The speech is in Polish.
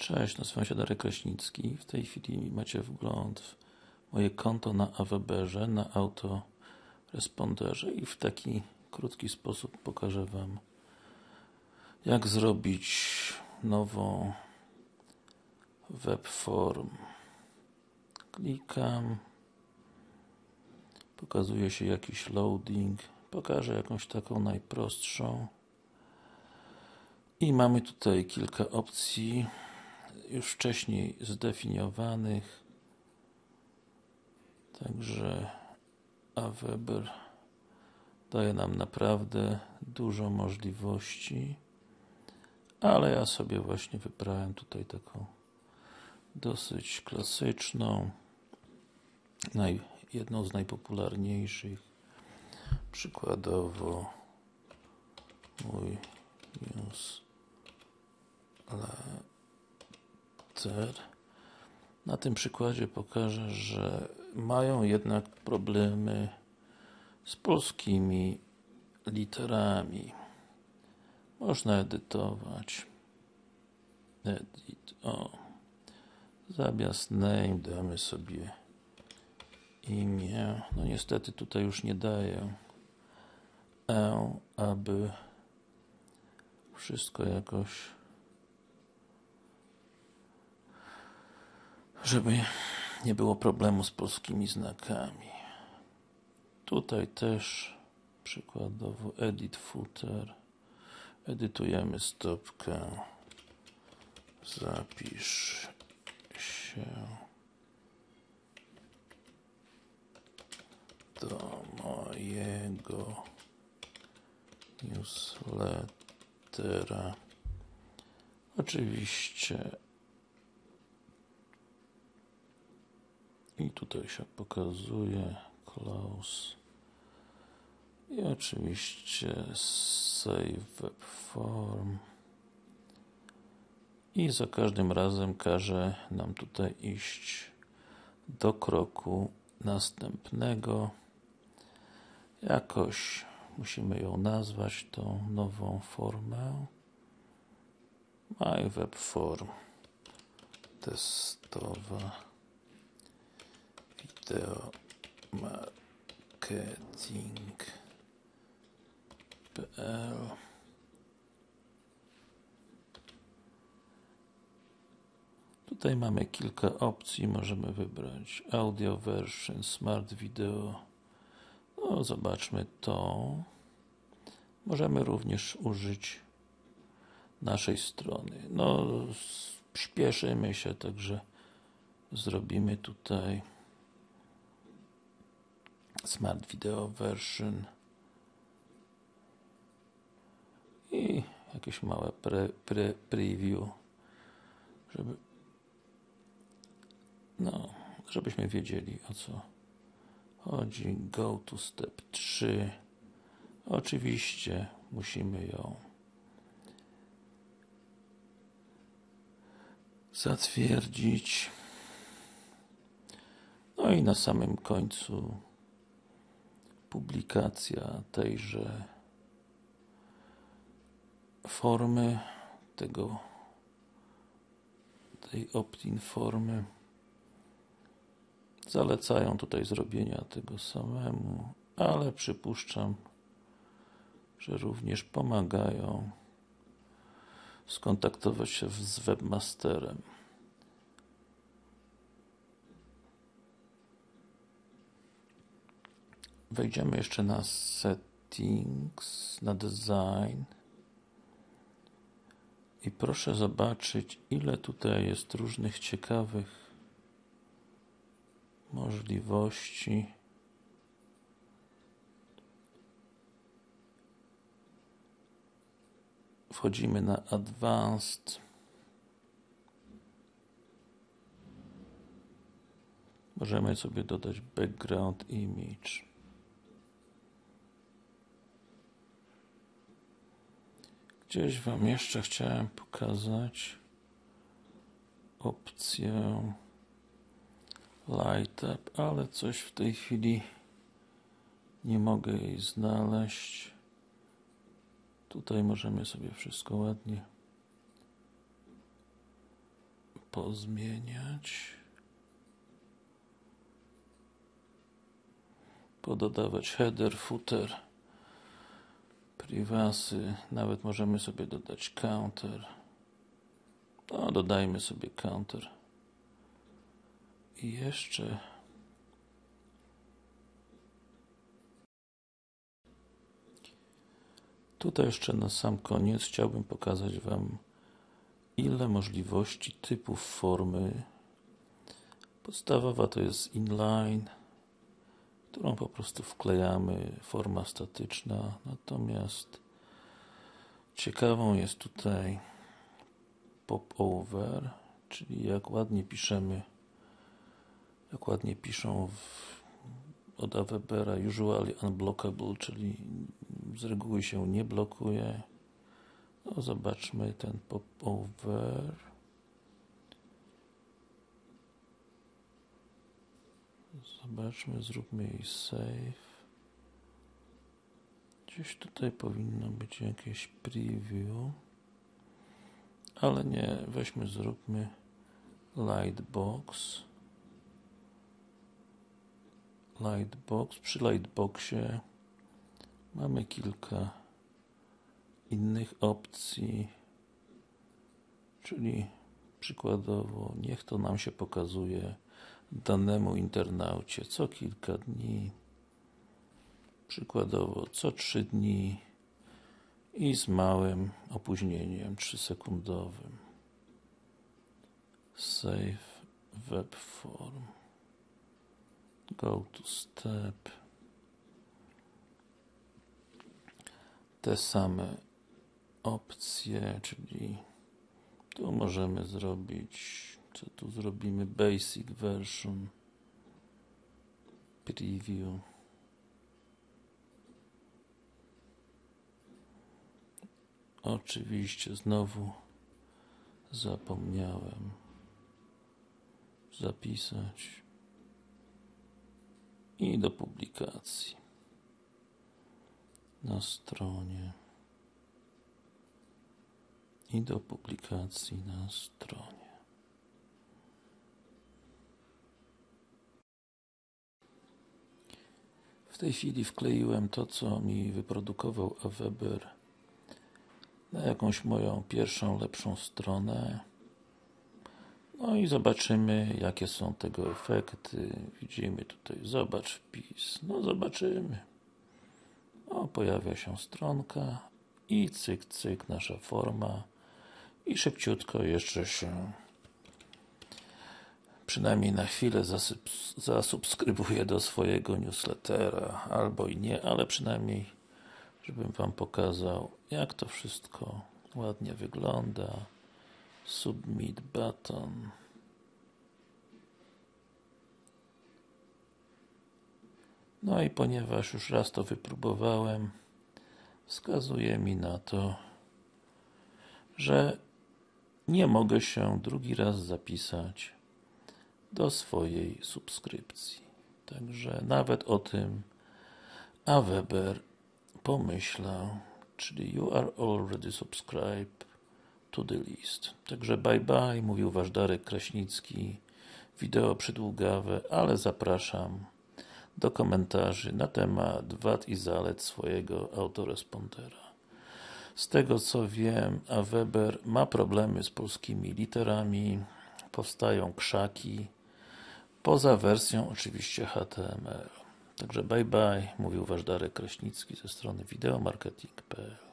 Cześć, nazywam się Darek Kraśnicki. W tej chwili macie wgląd w moje konto na AWeberze, na autoresponderze i w taki krótki sposób pokażę Wam jak zrobić nową webform. Klikam, pokazuje się jakiś loading, pokażę jakąś taką najprostszą i mamy tutaj kilka opcji już wcześniej zdefiniowanych. Także Aweber daje nam naprawdę dużo możliwości ale ja sobie właśnie wybrałem tutaj taką dosyć klasyczną naj, jedną z najpopularniejszych. Przykładowo mój na tym przykładzie pokażę, że mają jednak problemy z polskimi literami. Można edytować. Edit. O. Zamiast name damy sobie imię. No niestety tutaj już nie daję E, aby wszystko jakoś żeby nie było problemu z polskimi znakami. Tutaj też przykładowo edit footer. Edytujemy stopkę. Zapisz się do mojego newslettera. Oczywiście i tutaj się pokazuje close i oczywiście save web form. I za każdym razem każe nam tutaj iść do kroku następnego. Jakoś musimy ją nazwać tą nową formę. My web form testowa video marketing PL Tutaj mamy kilka opcji, możemy wybrać audio version, smart video. No zobaczmy to. Możemy również użyć naszej strony. No śpieszymy się, także zrobimy tutaj smart video version. I jakieś małe pre, pre, preview żeby no, żebyśmy wiedzieli o co chodzi. Go to step 3 oczywiście musimy ją zatwierdzić. No i na samym końcu publikacja tejże formy tego tej opt-in formy. Zalecają tutaj zrobienia tego samemu ale przypuszczam że również pomagają skontaktować się z webmasterem wejdziemy jeszcze na settings, na design. I proszę zobaczyć ile tutaj jest różnych ciekawych możliwości. Wchodzimy na advanced. Możemy sobie dodać background image Gdzieś Wam jeszcze chciałem pokazać opcję Light Up, ale coś w tej chwili nie mogę jej znaleźć. Tutaj możemy sobie wszystko ładnie pozmieniać. Pododawać header, footer, privasy, nawet możemy sobie dodać counter. No, dodajmy sobie counter. I jeszcze Tutaj jeszcze na sam koniec chciałbym pokazać Wam ile możliwości typów formy. Podstawowa to jest inline, którą po prostu wklejamy, forma statyczna. Natomiast ciekawą jest tutaj popover, czyli jak ładnie piszemy, jak ładnie piszą w, od Awebera usually unblockable, czyli z reguły się nie blokuje. No, zobaczmy ten popover. Zobaczmy, zróbmy jej save. Gdzieś tutaj powinno być jakieś preview. Ale nie, weźmy, zróbmy lightbox. Lightbox. Przy lightboxie mamy kilka innych opcji, czyli przykładowo niech to nam się pokazuje danemu internaucie co kilka dni, przykładowo co trzy dni i z małym opóźnieniem 3 sekundowym. Save web form. Go to step. Te same opcje, czyli tu możemy zrobić, co tu zrobimy, basic version, preview. Oczywiście znowu zapomniałem zapisać i do publikacji na stronie i do publikacji na stronie. W tej chwili wkleiłem to, co mi wyprodukował Aweber na jakąś moją pierwszą, lepszą stronę. No i zobaczymy, jakie są tego efekty. Widzimy tutaj, zobacz wpis. No zobaczymy. O, pojawia się stronka i cyk, cyk, nasza forma i szybciutko jeszcze się przynajmniej na chwilę zasubskrybuję do swojego newslettera, albo i nie, ale przynajmniej żebym Wam pokazał jak to wszystko ładnie wygląda. Submit button. No i ponieważ już raz to wypróbowałem wskazuje mi na to że nie mogę się drugi raz zapisać do swojej subskrypcji. Także nawet o tym Aweber pomyślał, czyli you are already subscribed to the list. Także bye bye, mówił Wasz Darek Kraśnicki. Wideo przydługawe, ale zapraszam do komentarzy na temat wad i zalet swojego autorespondera. Z tego co wiem, a Weber ma problemy z polskimi literami, powstają krzaki, poza wersją oczywiście HTML. Także bye bye, mówił Wasz Darek Kraśnicki ze strony wideomarketing.pl